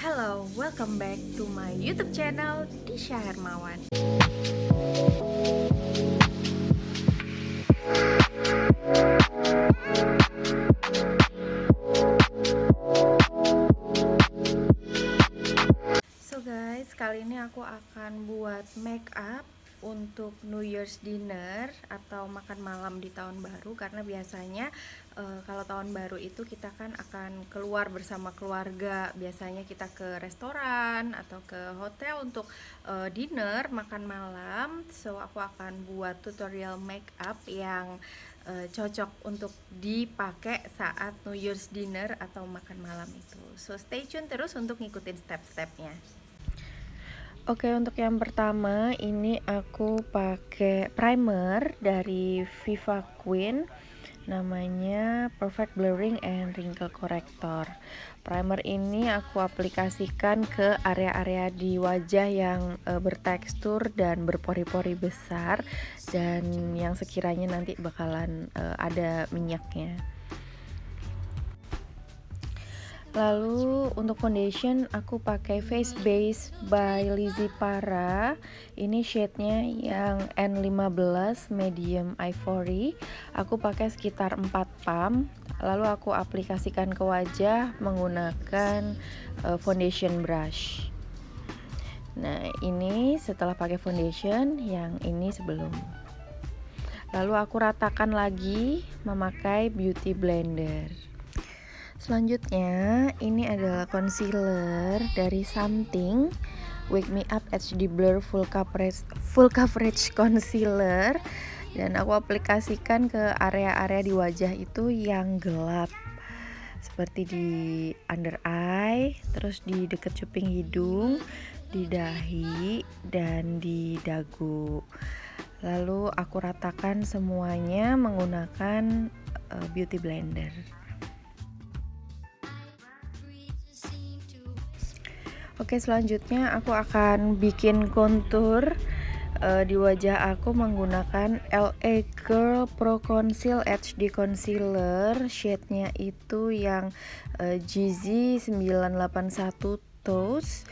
Hello, welcome back to my YouTube channel Disha Hermawan. So guys, kali ini aku akan buat make up untuk New Year's dinner atau makan malam di tahun baru karena biasanya e, kalau tahun baru itu kita kan akan keluar bersama keluarga. Biasanya kita ke restoran atau ke hotel untuk e, dinner makan malam. So aku akan buat tutorial make up yang e, cocok untuk dipakai saat New Year's dinner atau makan malam itu. So stay tune terus untuk ngikutin step-stepnya Oke untuk yang pertama ini aku pakai primer dari Viva Queen. Namanya Perfect Blurring and Wrinkle Corrector. Primer ini aku aplikasikan ke area-area di wajah yang e, bertekstur dan berpori-pori besar dan yang sekiranya nanti bakalan e, ada minyaknya Lalu untuk foundation aku pakai Face Base by Lizzy Para. Ini shade-nya yang N15 medium ivory. Aku pakai sekitar 4 pump. Lalu aku aplikasikan ke wajah menggunakan uh, foundation brush. Nah, ini setelah pakai foundation, yang ini sebelum. Lalu aku ratakan lagi memakai beauty blender. Selanjutnya, ini adalah concealer dari Something Wake Me Up HD Blur Full Coverage Full Coverage Concealer dan aku aplikasikan ke area-area di wajah itu yang gelap seperti di under eye, terus di dekat cuping hidung, di dahi dan di dagu. Lalu aku ratakan semuanya menggunakan uh, beauty blender. Oke selanjutnya aku akan bikin kontur uh, di wajah aku menggunakan LA Girl Pro Conceal HD Concealer. Shade-nya itu yang uh, Jeezy 981 Toast.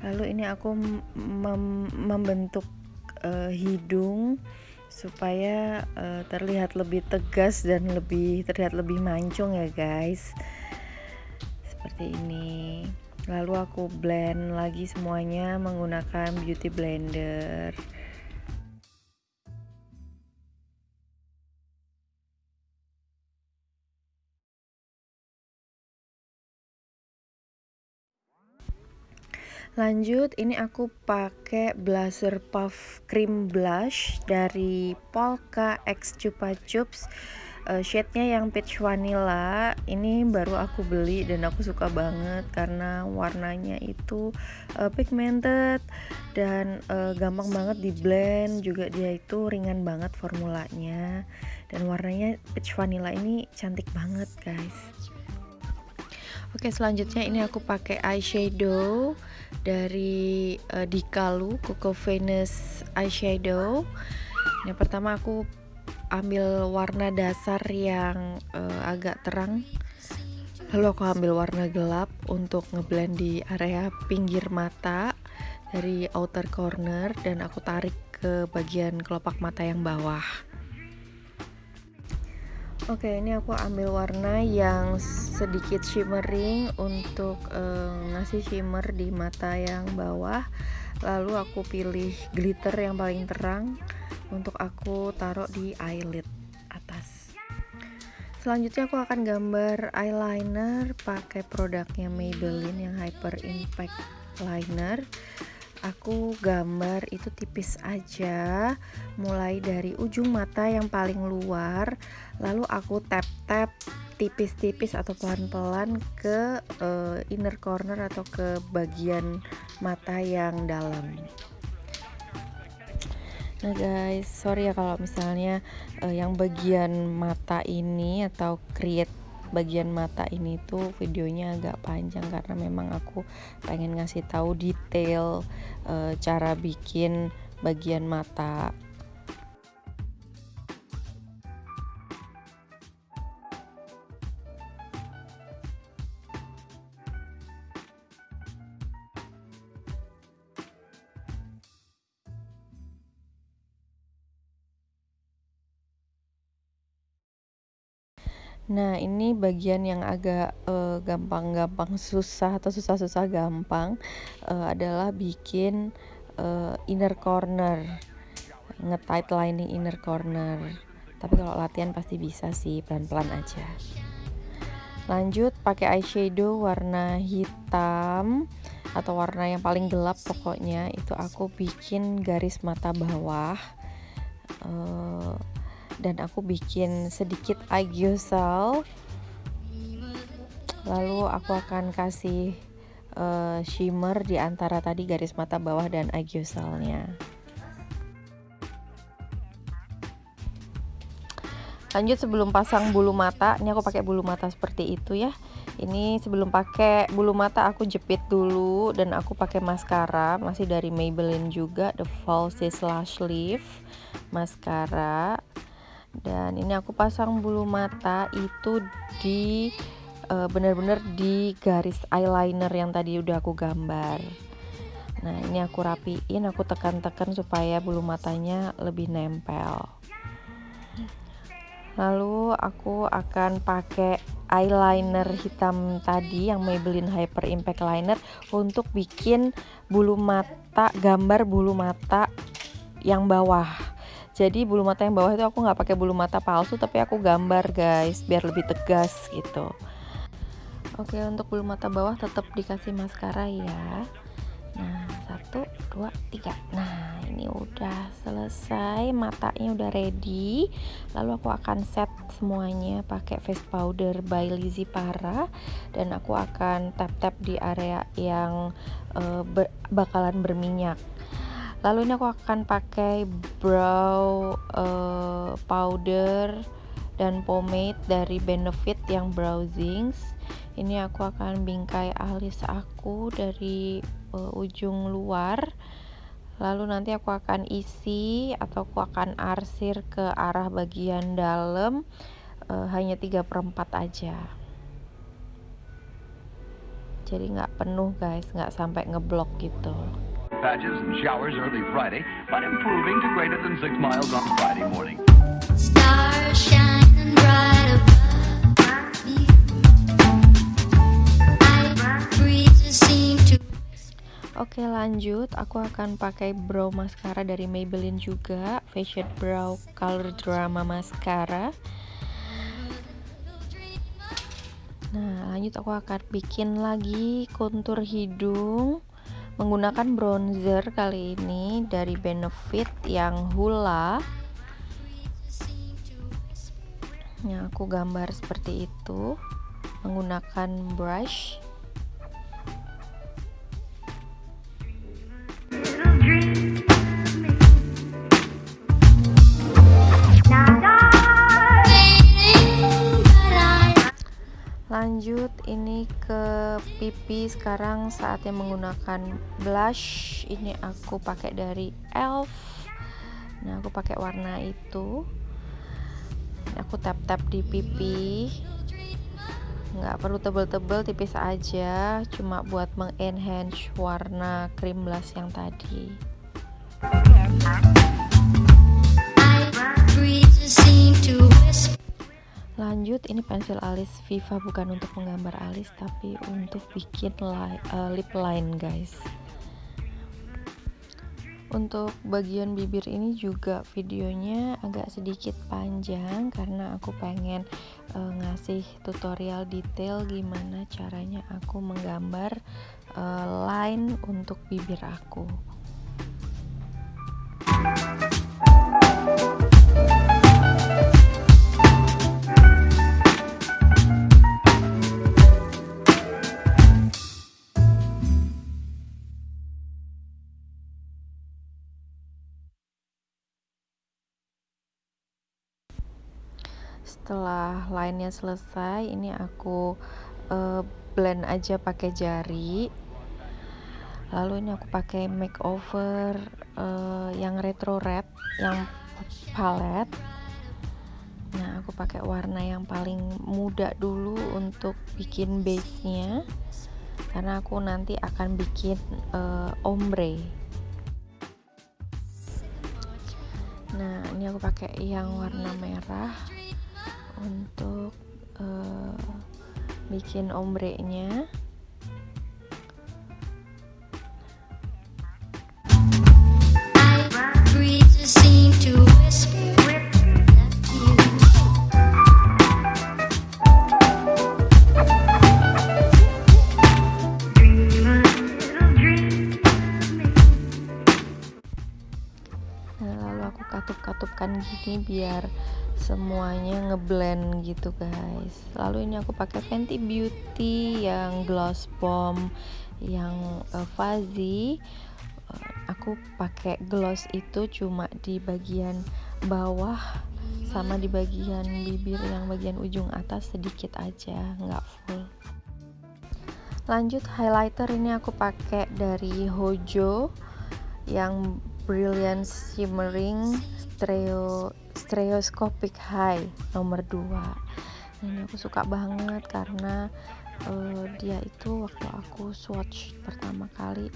Lalu ini aku mem membentuk uh, hidung supaya uh, terlihat lebih tegas dan lebih terlihat lebih mancung ya guys. Seperti ini lalu aku blend lagi semuanya menggunakan beauty blender. Lanjut ini aku pakai blusher puff cream blush dari Polka X Chupa Chups uh, shade-nya yang peach vanilla ini baru aku beli dan aku suka banget karena warnanya itu uh, pigmented dan uh, gampang banget di blend juga dia itu ringan banget formulanya dan warnanya peach vanilla ini cantik banget guys Oke selanjutnya ini aku pakai eyeshadow dari uh, Dikalu Coco Venus eyeshadow. Yang pertama aku ambil warna dasar yang uh, agak terang. Lalu aku ambil warna gelap untuk ngeblend di area pinggir mata dari outer corner dan aku tarik ke bagian kelopak mata yang bawah. Oke ini aku ambil warna yang sedikit shimmering untuk uh, ngasih shimmer di mata yang bawah. Lalu aku pilih glitter yang paling terang untuk aku taruh di eyelid atas. Selanjutnya aku akan gambar eyeliner pakai produknya Maybelline yang Hyper Impact Liner. Aku gambar itu tipis aja mulai dari ujung mata yang paling luar lalu aku tap-tap tipis-tipis atau pelan-pelan ke uh, inner corner atau ke bagian mata yang dalam Nah guys, sorry ya kalau misalnya uh, yang bagian mata ini atau create bagian mata ini tuh videonya agak panjang karena memang aku pengen ngasih tahu detail uh, cara bikin bagian mata Nah, ini bagian yang agak eh, gampang-gampang uh, susah atau susah-susah gampang uh, adalah bikin uh, inner corner, nge-tight lining inner corner. Tapi kalau latihan pasti bisa sih, pelan-pelan aja. Lanjut pakai eyeshadow warna hitam atau warna yang paling gelap pokoknya itu aku bikin garis mata bawah. Uh, dan aku bikin sedikit agiosal lalu aku akan kasih uh, shimmer di antara tadi garis mata bawah dan agiosalnya lanjut sebelum pasang bulu mata. Ini aku pakai bulu mata seperti itu ya. Ini sebelum pakai bulu mata aku jepit dulu dan aku pakai maskara. Masih dari Maybelline juga The Falsies Lash Lift maskara dan ini aku pasang bulu mata itu di uh, benar-benar di garis eyeliner yang tadi udah aku gambar. Nah ini aku rapiin aku tekan-tekan supaya bulu matanya lebih nempel. Lalu aku akan pakai eyeliner hitam tadi yang Maybelline Hyper Impact Liner untuk bikin bulu mata gambar bulu mata yang bawah jadi bulu mata yang bawah itu aku nggak pakai bulu mata palsu tapi aku gambar guys biar lebih tegas gitu. Oke untuk bulu mata bawah tetap dikasih maskara ya. Nah satu dua tiga. Nah ini udah selesai matanya udah ready. Lalu aku akan set semuanya pakai face powder by Lizzy Para dan aku akan tap tap di area yang uh, bakalan berminyak lalu ini aku akan pakai brow uh, powder dan pomade dari Benefit yang Browsings ini aku akan bingkai alis aku dari uh, ujung luar. Lalu nanti aku akan isi atau aku akan arsir ke arah bagian dalam uh, hanya 3 per 4 aja. Jadi nggak penuh guys. Nggak sampai ngeblok gitu patches and showers early Friday, but improving to greater than 6 miles on Friday morning. Stars shining bright Oke lanjut, aku akan pakai brow mascara dari Maybelline juga, Fashion Brow Color Drama Mascara. Nah lanjut. Aku akan bikin lagi kontur hidung menggunakan bronzer kali ini dari Benefit yang Hula. Yang aku gambar seperti itu menggunakan brush lanjut ini ke pipi sekarang saatnya menggunakan blush. Ini aku pakai dari elf nah aku pakai warna itu. Aku tap tap di pipi. Nggak perlu tebel-tebel tipis aja. Cuma buat mengenhance warna cream blush yang tadi lanjut ini pensil alis Viva bukan untuk menggambar alis tapi untuk bikin li uh, lip line guys. Untuk bagian bibir ini juga videonya agak sedikit panjang karena aku pengen uh, ngasih tutorial detail gimana caranya aku menggambar uh, line untuk bibir aku setelah lainnya selesai ini aku uh, blend aja pakai jari. Lalu ini aku pakai makeover uh, yang retro red yang palette. Nah aku pakai warna yang paling muda dulu untuk bikin base nya karena aku nanti akan bikin uh, ombre. Nah ini aku pakai yang warna merah untuk uh, bikin ombrenya. Katup-katupkan gini biar semuanya ngeblend gitu guys. Lalu ini aku pakai Fenty Beauty yang gloss bomb yang uh, fuzzy. Uh, aku pakai gloss itu cuma di bagian bawah sama di bagian bibir yang bagian ujung atas sedikit aja nggak full. Lanjut highlighter ini aku pakai dari Hojo yang Brilliant Shimmering Stereo Stereoscopic High nomor 2 ini aku suka banget karena uh, dia itu waktu aku swatch pertama kali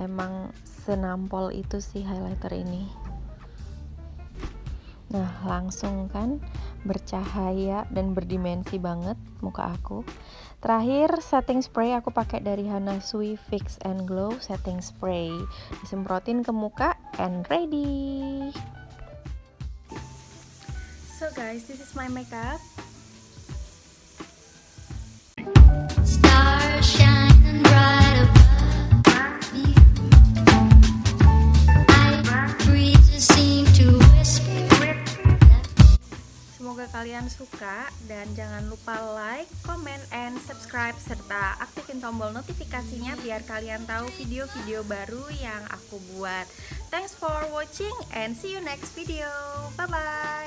emang senampol itu sih highlighter ini. Nah langsung kan bercahaya dan berdimensi banget muka aku Terakhir setting spray aku pakai dari Hana Sui Fix and Glow setting spray. Disemprotin ke muka and ready. So guys, this is my makeup. Kalian suka dan jangan lupa like, comment, and subscribe serta aktifin tombol notifikasinya biar kalian tahu video-video baru yang aku buat. Thanks for watching and see you next video. Bye bye.